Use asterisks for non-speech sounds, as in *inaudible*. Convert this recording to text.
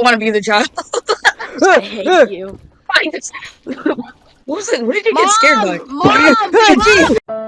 don't want to be the child. *laughs* I hate you. *laughs* What was it? What did you get scared by? Mom! Mom! *laughs*